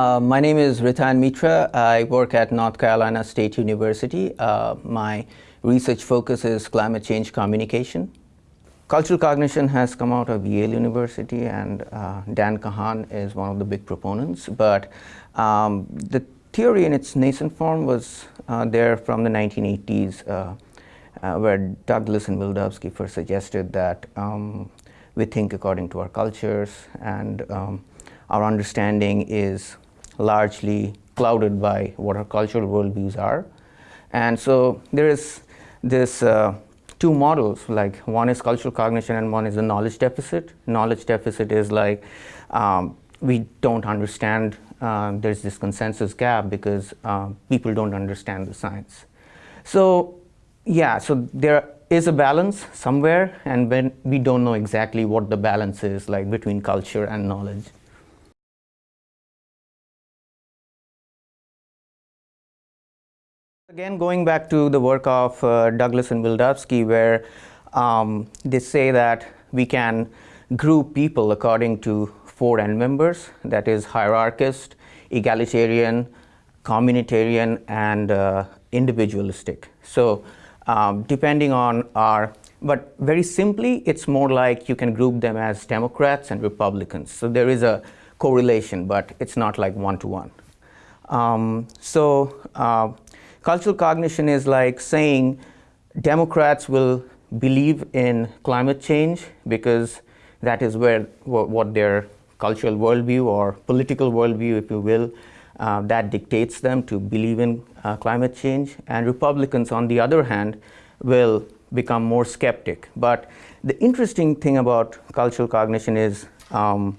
Uh, my name is Ritan Mitra. I work at North Carolina State University. Uh, my research focus is climate change communication. Cultural cognition has come out of Yale University and uh, Dan Kahan is one of the big proponents. But um, the theory in its nascent form was uh, there from the 1980s uh, where Douglas and Wildavsky first suggested that um, we think according to our cultures and um, our understanding is largely clouded by what our cultural worldviews are. And so there is this uh, two models, like one is cultural cognition and one is the knowledge deficit. Knowledge deficit is like um, we don't understand, uh, there's this consensus gap because uh, people don't understand the science. So yeah, so there is a balance somewhere and when we don't know exactly what the balance is like between culture and knowledge. Again, going back to the work of uh, Douglas and Wildavsky, where um, they say that we can group people according to four end members, that is hierarchist, egalitarian, communitarian, and uh, individualistic. So um, depending on our, but very simply, it's more like you can group them as Democrats and Republicans. So there is a correlation, but it's not like one-to-one. -one. Um, so uh, Cultural cognition is like saying Democrats will believe in climate change because that is where what their cultural worldview or political worldview, if you will, uh, that dictates them to believe in uh, climate change. And Republicans, on the other hand, will become more skeptic. But the interesting thing about cultural cognition is um,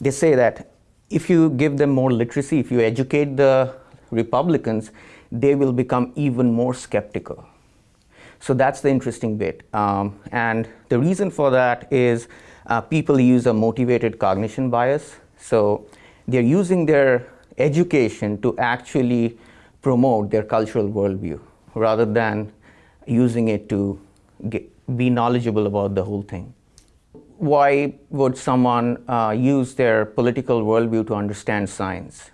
they say that if you give them more literacy, if you educate the Republicans, they will become even more skeptical. So that's the interesting bit. Um, and the reason for that is uh, people use a motivated cognition bias. So they're using their education to actually promote their cultural worldview rather than using it to get, be knowledgeable about the whole thing. Why would someone uh, use their political worldview to understand science?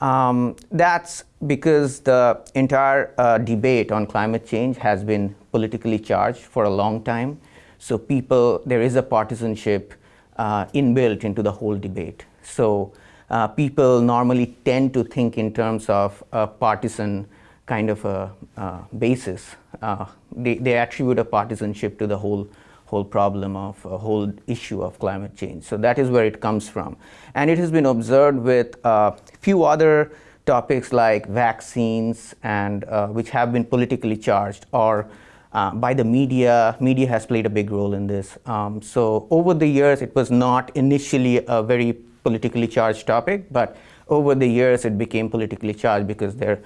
Um, that's because the entire uh, debate on climate change has been politically charged for a long time. So people, there is a partisanship uh, inbuilt into the whole debate. So uh, people normally tend to think in terms of a partisan kind of a uh, basis. Uh, they, they attribute a partisanship to the whole whole problem of a whole issue of climate change. So that is where it comes from. And it has been observed with a uh, few other topics like vaccines and uh, which have been politically charged or uh, by the media. Media has played a big role in this. Um, so over the years, it was not initially a very politically charged topic, but over the years, it became politically charged because there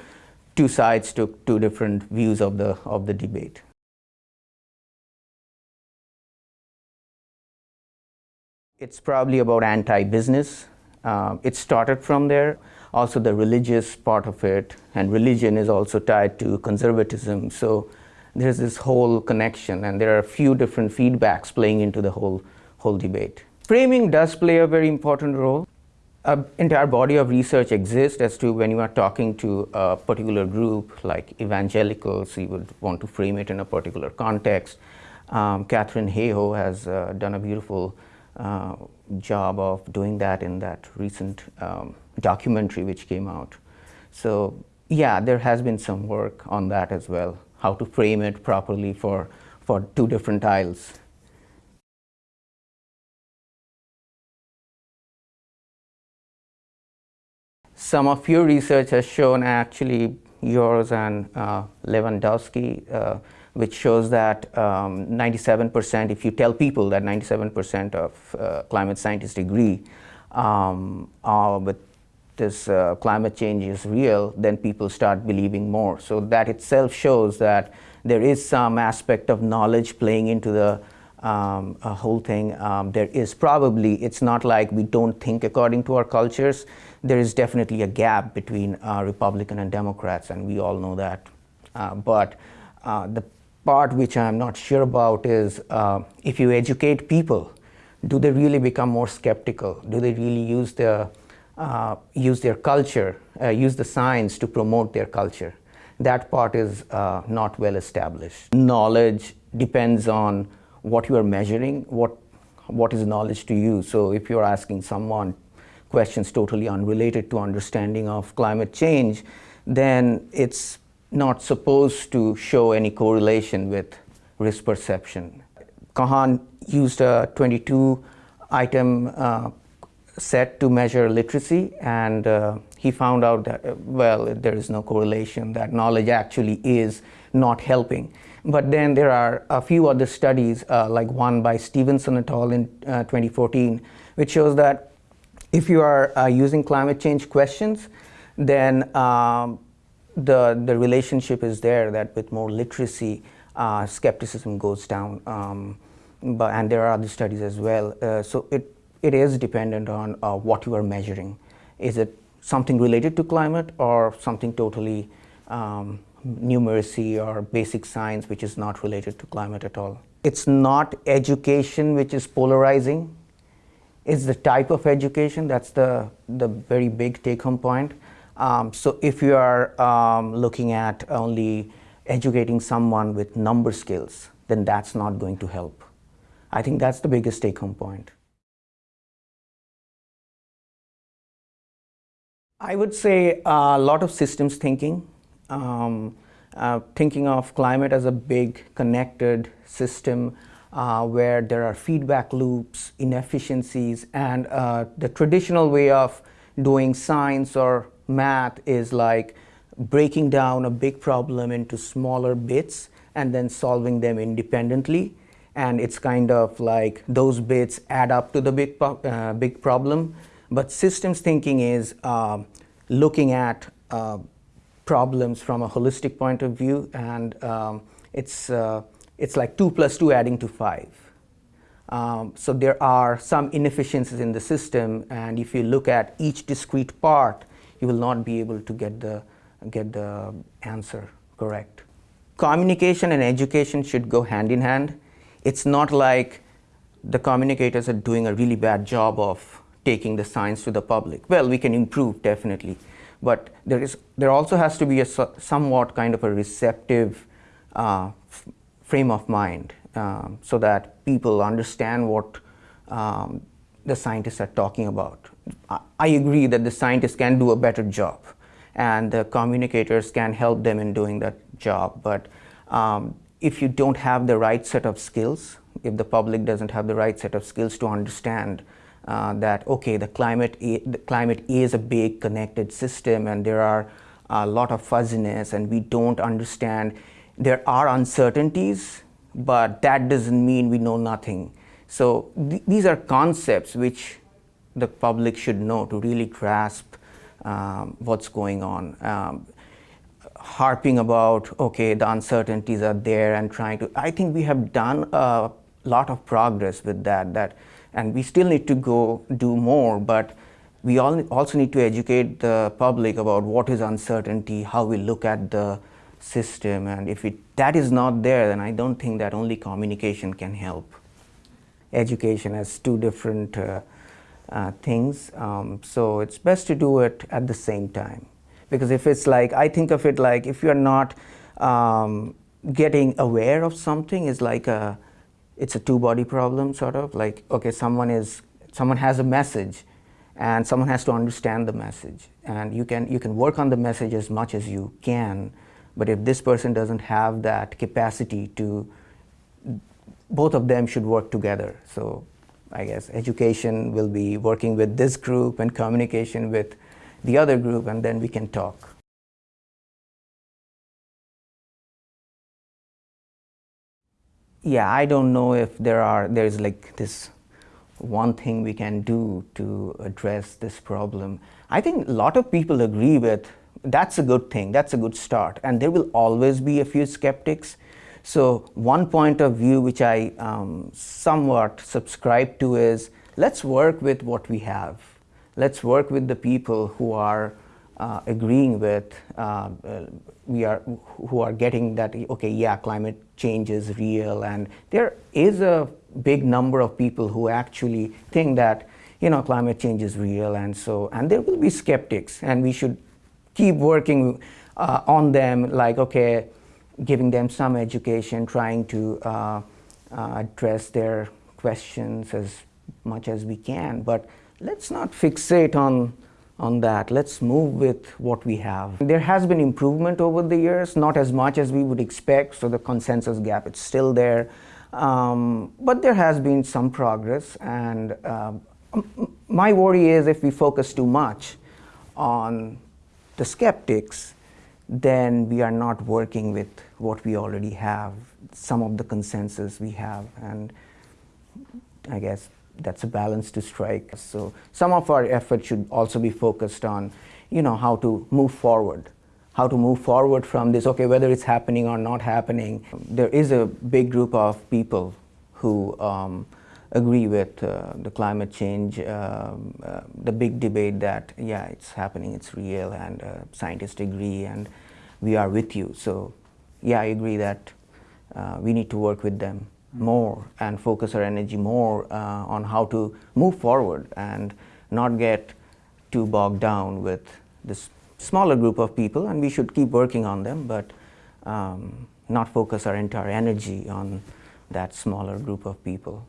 two sides took two different views of the, of the debate. It's probably about anti-business. Uh, it started from there. Also the religious part of it, and religion is also tied to conservatism. So there's this whole connection, and there are a few different feedbacks playing into the whole, whole debate. Framing does play a very important role. An entire body of research exists as to when you are talking to a particular group, like evangelicals, you would want to frame it in a particular context. Um, Katharine Hayhoe has uh, done a beautiful uh, job of doing that in that recent um, documentary which came out. So yeah, there has been some work on that as well, how to frame it properly for, for two different tiles. Some of your research has shown actually yours and uh, Lewandowsky uh, which shows that 97%, um, if you tell people that 97% of uh, climate scientists agree um, uh, with this uh, climate change is real, then people start believing more. So that itself shows that there is some aspect of knowledge playing into the um, whole thing. Um, there is probably, it's not like we don't think according to our cultures. There is definitely a gap between uh, Republican and Democrats, and we all know that. Uh, but uh, the part which I'm not sure about is uh, if you educate people, do they really become more skeptical? Do they really use their uh, use their culture, uh, use the science to promote their culture. That part is uh, not well established. Knowledge depends on what you are measuring, what, what is knowledge to you. So if you're asking someone questions totally unrelated to understanding of climate change, then it's not supposed to show any correlation with risk perception. Kahan used a 22 item uh, set to measure literacy and uh, he found out that, well, there is no correlation, that knowledge actually is not helping. But then there are a few other studies, uh, like one by Stevenson et al. in uh, 2014, which shows that if you are uh, using climate change questions, then um, the, the relationship is there that with more literacy, uh, skepticism goes down. Um, but, and there are other studies as well. Uh, so it, it is dependent on uh, what you are measuring. Is it something related to climate or something totally um, numeracy or basic science which is not related to climate at all? It's not education which is polarizing. It's the type of education that's the, the very big take-home point. Um, so if you are um, looking at only educating someone with number skills, then that's not going to help. I think that's the biggest take-home point. I would say a lot of systems thinking, um, uh, thinking of climate as a big connected system uh, where there are feedback loops, inefficiencies, and uh, the traditional way of doing science or math is like breaking down a big problem into smaller bits and then solving them independently. And it's kind of like those bits add up to the big, uh, big problem. But systems thinking is uh, looking at uh, problems from a holistic point of view and um, it's, uh, it's like 2 plus 2 adding to 5. Um, so there are some inefficiencies in the system and if you look at each discrete part you will not be able to get the, get the answer correct. Communication and education should go hand in hand. It's not like the communicators are doing a really bad job of taking the science to the public. Well, we can improve definitely, but there is there also has to be a somewhat kind of a receptive uh, frame of mind um, so that people understand what um, the scientists are talking about. I agree that the scientists can do a better job and the communicators can help them in doing that job. But um, if you don't have the right set of skills, if the public doesn't have the right set of skills to understand uh, that, okay, the climate, the climate is a big connected system and there are a lot of fuzziness and we don't understand. There are uncertainties, but that doesn't mean we know nothing. So th these are concepts which the public should know to really grasp um, what's going on. Um, harping about, okay, the uncertainties are there and trying to, I think we have done a lot of progress with that, that and we still need to go do more, but we all also need to educate the public about what is uncertainty, how we look at the system, and if it, that is not there, then I don't think that only communication can help. Education has two different uh, uh, things. Um, so it's best to do it at the same time. Because if it's like, I think of it like if you're not um, getting aware of something is like a, it's a two-body problem sort of like, okay, someone is, someone has a message and someone has to understand the message. And you can, you can work on the message as much as you can, but if this person doesn't have that capacity to, both of them should work together. So I guess education will be working with this group and communication with the other group and then we can talk. Yeah, I don't know if there are, there's like this one thing we can do to address this problem. I think a lot of people agree with that's a good thing, that's a good start. And there will always be a few skeptics so one point of view which I um, somewhat subscribe to is let's work with what we have. Let's work with the people who are uh, agreeing with, uh, uh, we are, who are getting that, okay, yeah, climate change is real. And there is a big number of people who actually think that, you know, climate change is real, and so, and there will be skeptics, and we should keep working uh, on them, like, okay, giving them some education, trying to uh, uh, address their questions as much as we can, but let's not fixate on on that. Let's move with what we have. There has been improvement over the years, not as much as we would expect, so the consensus gap is still there. Um, but there has been some progress, and uh, my worry is if we focus too much on the skeptics, then we are not working with what we already have, some of the consensus we have, and I guess that's a balance to strike. So some of our effort should also be focused on, you know, how to move forward, how to move forward from this, okay, whether it's happening or not happening. There is a big group of people who um, agree with uh, the climate change, um, uh, the big debate that, yeah, it's happening, it's real, and uh, scientists agree, and we are with you. So, yeah, I agree that uh, we need to work with them more and focus our energy more uh, on how to move forward and not get too bogged down with this smaller group of people and we should keep working on them but um, not focus our entire energy on that smaller group of people.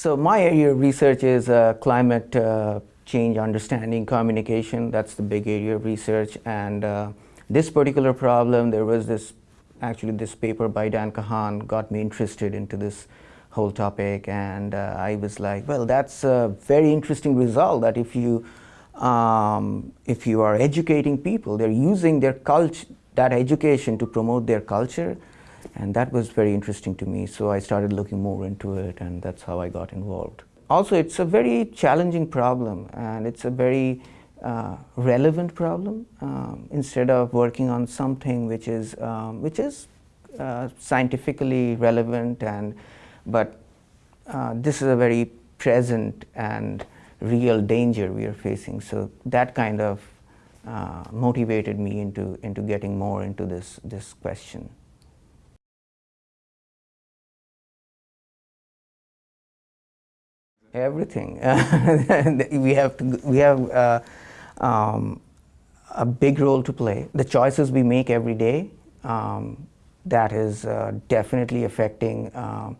So my area of research is uh, climate uh, change understanding communication. That's the big area of research and uh, this particular problem, there was this, actually this paper by Dan Kahan got me interested into this whole topic and uh, I was like, well, that's a very interesting result that if you, um, if you are educating people, they're using their culture, that education to promote their culture and that was very interesting to me. So I started looking more into it and that's how I got involved. Also, it's a very challenging problem and it's a very uh, relevant problem um, instead of working on something which is um, which is uh, scientifically relevant and but uh, this is a very present and real danger we are facing so that kind of uh, motivated me into into getting more into this this question everything we have to, we have uh, um, a big role to play. The choices we make every day, um, that is uh, definitely affecting uh,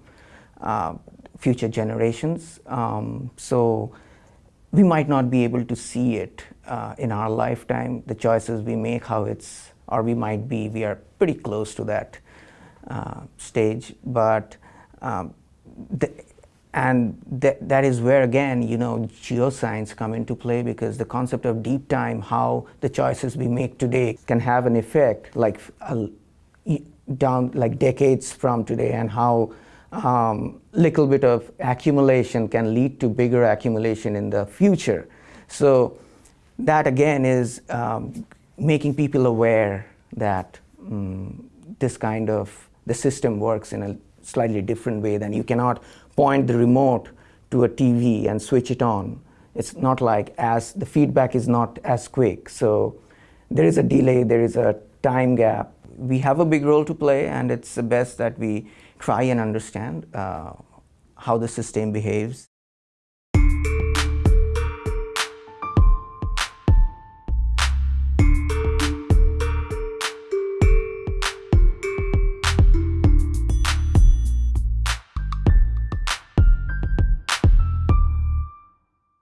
uh, future generations. Um, so we might not be able to see it uh, in our lifetime, the choices we make, how it's, or we might be, we are pretty close to that uh, stage. But um, the, and th that is where again you know geoscience come into play because the concept of deep time how the choices we make today can have an effect like down like decades from today and how um, little bit of accumulation can lead to bigger accumulation in the future. So that again is um, making people aware that um, this kind of the system works in a slightly different way than you cannot point the remote to a TV and switch it on. It's not like as the feedback is not as quick. So there is a delay, there is a time gap. We have a big role to play and it's the best that we try and understand uh, how the system behaves.